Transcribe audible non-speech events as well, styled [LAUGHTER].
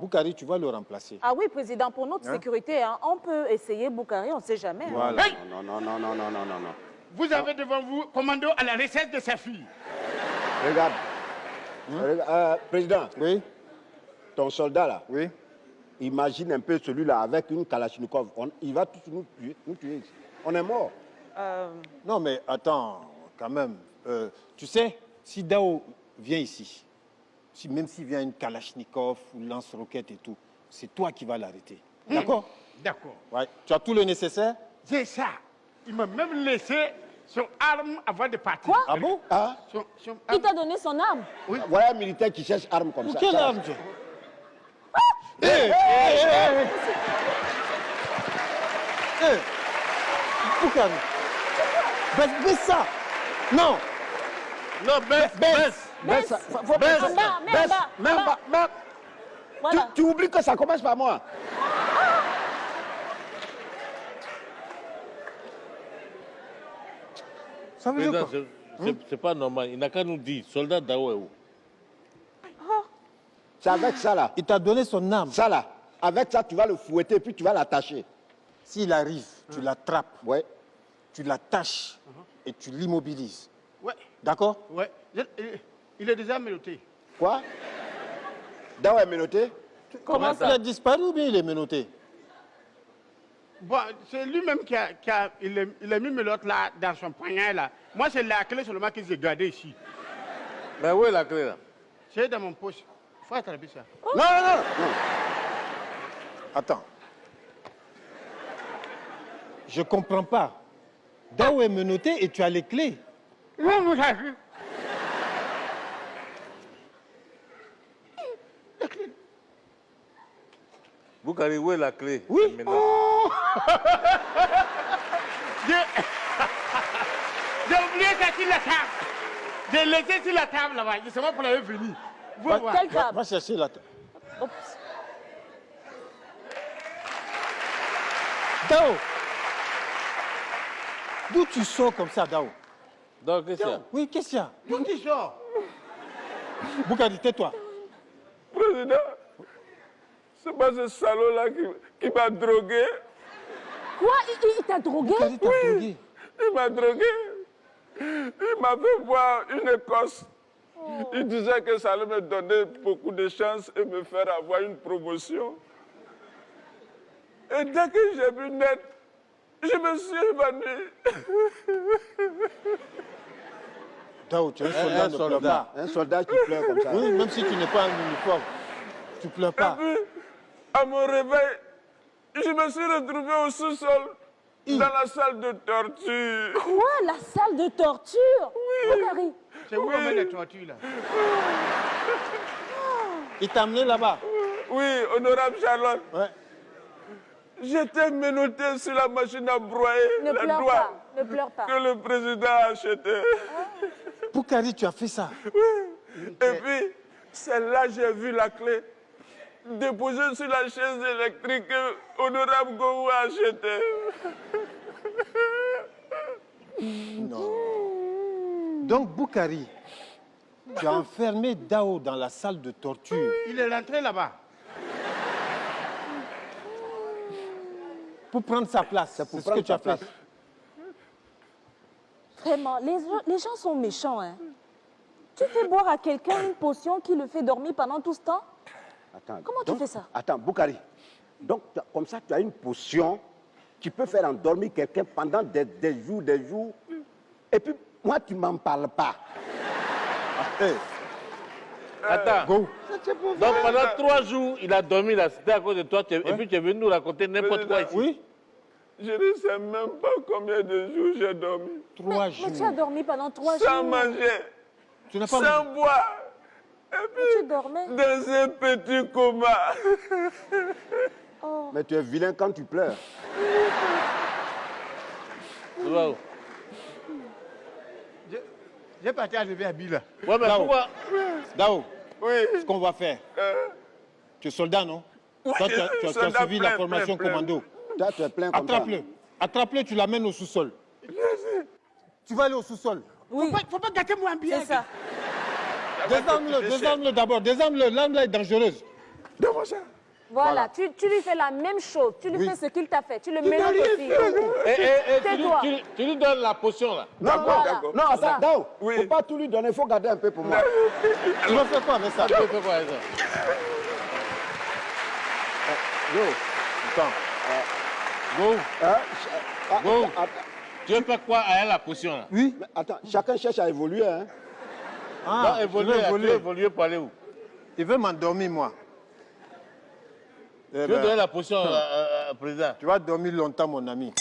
Boukari, tu vas le remplacer. Ah oui, président, pour notre Hein? sécurité, hein, on peut essayer Boukari, on ne sait jamais. hein. Voilà. Hey Non, non, non, non, non, non, non, non. Vous avez devant vous commando à la recette de sa fille. Regarde. Regarde, euh, président, Oui, ton soldat là, oui. imagine un peu celui-là avec une Kalachnikov. On- il va tous nous tuer, nous tuer. On est mort. Euh, Non, mais attends, quand même. Euh, tu sais, si Dao vient ici, si, même s'il vient une Kalachnikov ou lance-roquette et tout, c'est toi qui vas l'arrêter. D'accord? D'accord. Ouais. Tu as tout le nécessaire? C'est ça. Il m'a même laissé son arme avant de partir. Quoi? Ah bon? Ah, Son, son il t'a donné son arme? Voilà un militaire qui cherche arme comme Pour ça. quelle Ça, arme tu Eh, eh, eh, eh. Eh, Boukari. Baisse, baisse ça Non Non, baisse, baisse. Baisse, Baisse. baisse, En bas, mets en baisse, bas, mets en en bas, mets- Tu, Voilà. tu oublies que ça commence par moi. Ça veut dire Président, quoi? c'est- pas normal. Il n'a qu'à nous dire, soldat Dao est où C'est avec ça là. Il t'a donné son arme. Ça là. Avec ça, tu vas le fouetter puis tu vas l'attacher. S'il arrive, tu l'attrapes, Ouais. tu l'attaches et tu l'immobilises. Ouais, D'accord? Ouais. Je- il est déjà menotté. Quoi? Dao est menotté? Comment ça? Il a disparu ou bien il est menotté? Bon, c'est lui-même qui a, qui a- il, a, il a mis l'autre là dans son poignet là. Moi, c'est la clé seulement que j'ai gardée ici. Mais où est la clé là? C'est dans mon poche. Faut attraper ça. Non, non, non. non. Attends. Je comprends pas. Dao est menotté et tu as les clés. Non, vous avez. Boukari, où est la clé? Oui. Maintenant. [LAUGHS] [LAUGHS] J'ai oublié ça sur la table. J'ai laissé sur la table là-bas. Je sais pas pour l'avoir venu. Vous Va, voir. Quelle va- table? Va chercher la table. Oups. Dao D'où tu sors comme ça, Dao? Donc, qu'est-ce qu'il y a? Oui, qu'est-ce qu'il y a? D'où tu sors? Boukadi, tais-toi. Président, c'est pas ce salaud-là qui, qui m'a drogué. Quoi? Il, il- il t'a drogué? T'a drogué. Il m'a drogué. Il m'a fait boire une Écosse. Il disait que ça allait me donner beaucoup de chance et me faire avoir une promotion. Et dès que j'ai vu net, je me suis évanoui. Dao, tu es un soldat, un soldat. Un soldat qui pleure comme ça. Oui, même si tu n'es pas en uniforme, tu pleures Et pas. puis, à mon réveil, je me suis retrouvé au sous-sol, dans la salle de torture. Quoi La salle de torture? Boukari C'est où on met les tortues là? Il t'a amené là-bas? Oui, honorable Charlotte. Ouais. J'étais menotté sur la machine à broyer Ne la pleure pas, ne pleure pas. que le président a acheté. Boukari, tu as fait ça? Et puis, c'est là que j'ai vu la clé déposée sur la chaise électrique que honorable Gou a achetée. Donc, Boukari, tu as enfermé Dao dans la salle de torture Il est rentré là-bas. pour prendre sa place. C'est pour ce que prendre tu as sa fait. place. Vraiment, les, gens- les gens sont méchants. Hein. Tu fais boire à quelqu'un une potion qui le fait dormir pendant tout ce temps? Attends, Comment tu fais ça? Attends, Boukari. Donc, comme ça, tu as une potion qui peut faire endormir quelqu'un pendant des, des jours, des jours. Et puis, moi, tu ne m'en parles pas. Hey, Attends. go. Donc, pendant trois jours, il a dormi là. C'était à cause de toi. Et puis, tu es venu nous raconter n'importe quoi ici. Oui, Je ne sais même pas combien de jours j'ai dormi. trois mais, jours. mais tu as dormi pendant trois Sans jours. manger, Tu n'as pas sans boire, et Tu puis dormais. dans un petit coma. [LAUGHS] Oh. Mais tu es vilain quand tu pleures. Tu où J'ai- parti arriver à Bila. Ouais, mais Là-haut. pourquoi Dao, Oui, ce qu'on va faire, euh, tu es soldat, non? Oui, Toi, tu as, tu as- tu suivi la formation plein, plein. commando. Toi, tu es plein comme ça. Attrape-le. Attrape-le, tu l'amènes au sous-sol. Tu vas aller au sous-sol. Oui, Faut pas, faut pas gâter mon ambiance. c'est ça. Désarme-le, désarme-le d'abord. Désarme-le, l'arme là est dangereuse. Donne-moi ça. Voilà, Tu, tu lui fais la même chose. Tu lui Oui. fais ce qu'il t'a fait. Tu le mélanges aussi. Et, fait. et- et tu, lui, Tais-toi. tu- tu lui donnes la potion là. Non, D'accord, non, d'accord. non, ça. Dao, Oui. faut pas tout lui donner, il faut garder un peu pour moi. Tu vas faire quoi avec ça Tu veux faire quoi avec ça Go. Attends. Go. Hein? Go. Tu veux faire quoi avec la potion là? Oui. Mais attends, chacun cherche à évoluer. Hein. Ah, Non, évoluer, veux tu veux évoluer. évoluer pour aller où Il veut m'endormir, moi. Eh Tu veux ben, donner la potion euh, euh, président tu vas dormir longtemps, mon ami.